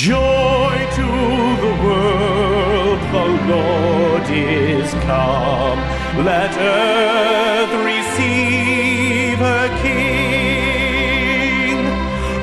Joy to the world, the Lord is come. Let earth receive her King.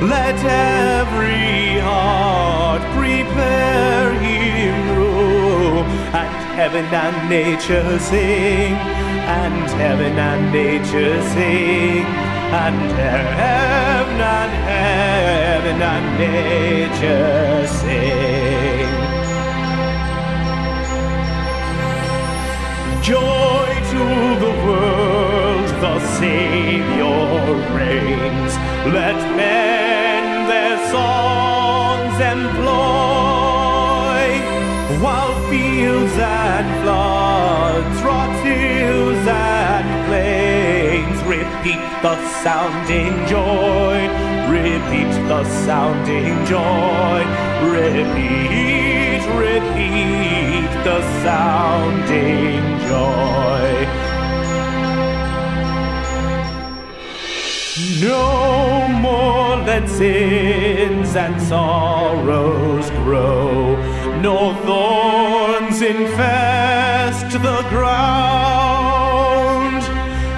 Let every heart prepare him room. And heaven and nature sing, and heaven and nature sing, and heaven and heaven and nature sing. Joy to the world, the Savior reigns. Let men their songs employ, while fields and floods, and plains repeat the sounding joy, repeat the sounding joy, repeat, repeat the sounding joy. No more let sins and sorrows grow, nor thorns infest the ground.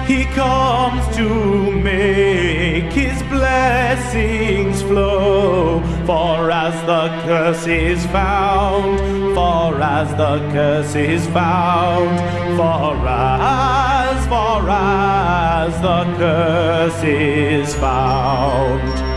He comes to make his blessings flow, for as the curse is found, for as the curse is found, for as, for as the curse is found.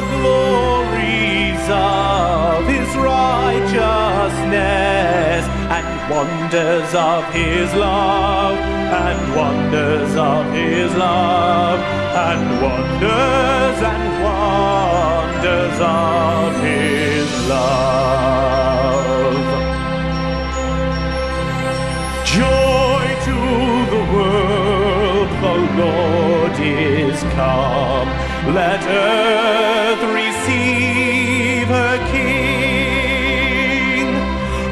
Glories of his righteousness and wonders of his love and wonders of his love and wonders and wonders of his love. Joy to the world, the Lord is come. Let earth receive her King.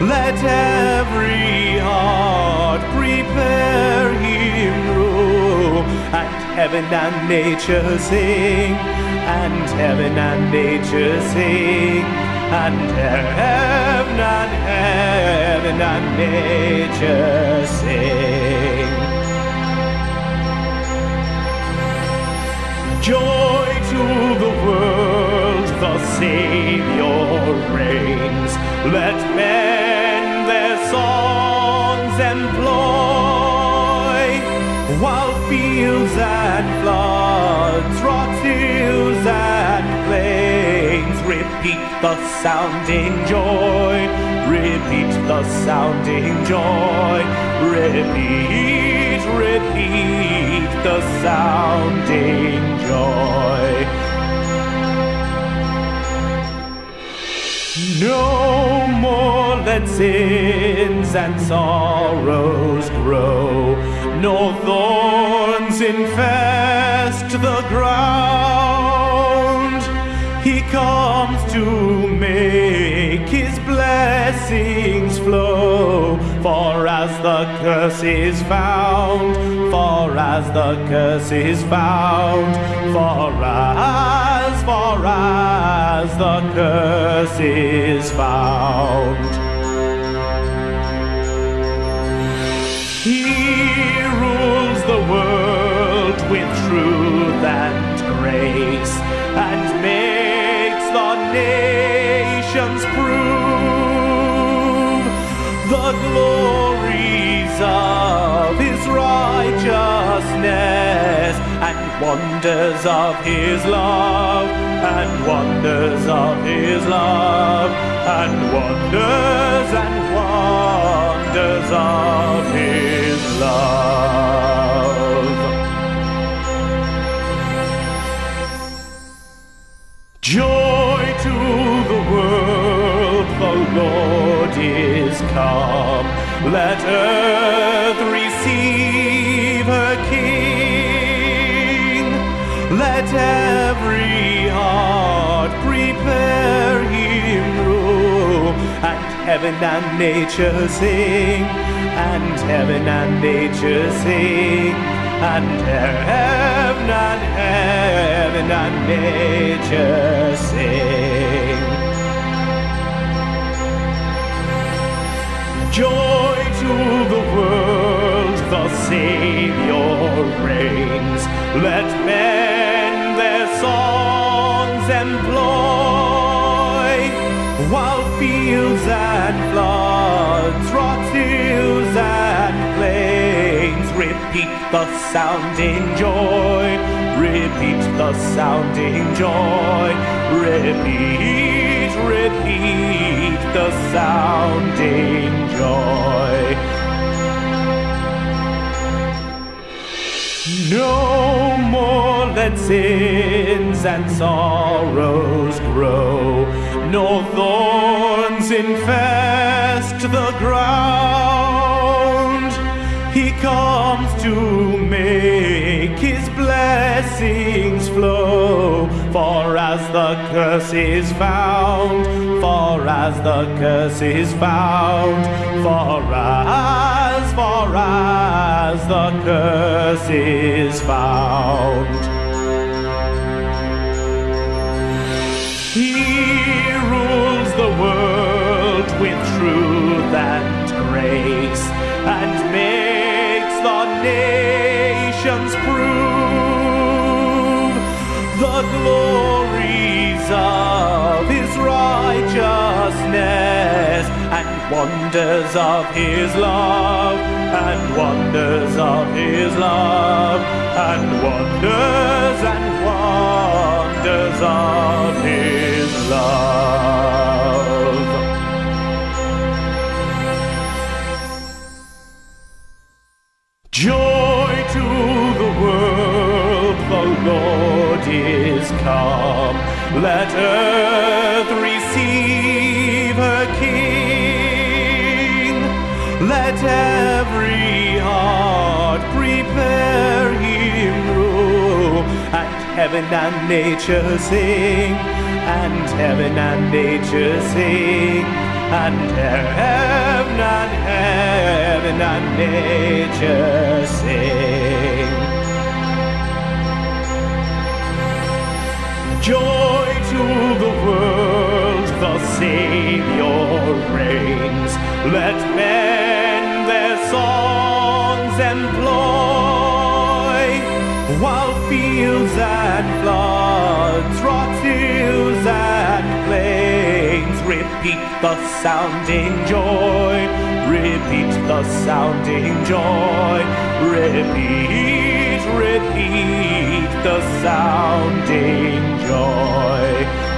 Let every heart prepare him room. And heaven and nature sing, and heaven and nature sing, and heaven and heaven and nature sing. Joy to the world, the Savior reigns. Let men their songs employ, while fields and floods, rocks, hills and plains repeat the sounding joy, repeat the sounding joy, repeat, repeat the sounding joy. No more let sins and sorrows grow, nor thorns infest the ground. He comes to make his blessings flow, for as the curse is found, for as the curse is found, for as, for as the curse is found. He rules the world with truth and grace glories of his righteousness and wonders of his love and wonders of his love and wonders and wonders of his love. Joy to the world, the Lord is come. Let earth receive her King. Let every heart prepare him room. And heaven and nature sing, and heaven and nature sing, and heaven and heaven and nature sing. Joy Savior reigns. Let men their songs employ, while fields and floods, rocks, hills and plains repeat the sounding joy, repeat the sounding joy, repeat, repeat the sounding joy. No more let sins and sorrows grow, nor thorns infest the ground. He comes to make his blessings flow, for as the curse is found, for as the curse is found, for as, for as the curse is found. He rules the world with truth and grace and makes the nations prove the glories righteousness and wonders of his love and wonders of his love and wonders and wonders of his love. Joy to the world, the Lord is come. Let earth receive Let every heart prepare him room. And heaven and nature sing, and heaven and nature sing, and heaven and heaven and nature sing. Joy to the world, the Savior reigns. Let men fields and floods, rocks, hills and plains. Repeat the sounding joy, repeat the sounding joy, repeat, repeat the sounding joy.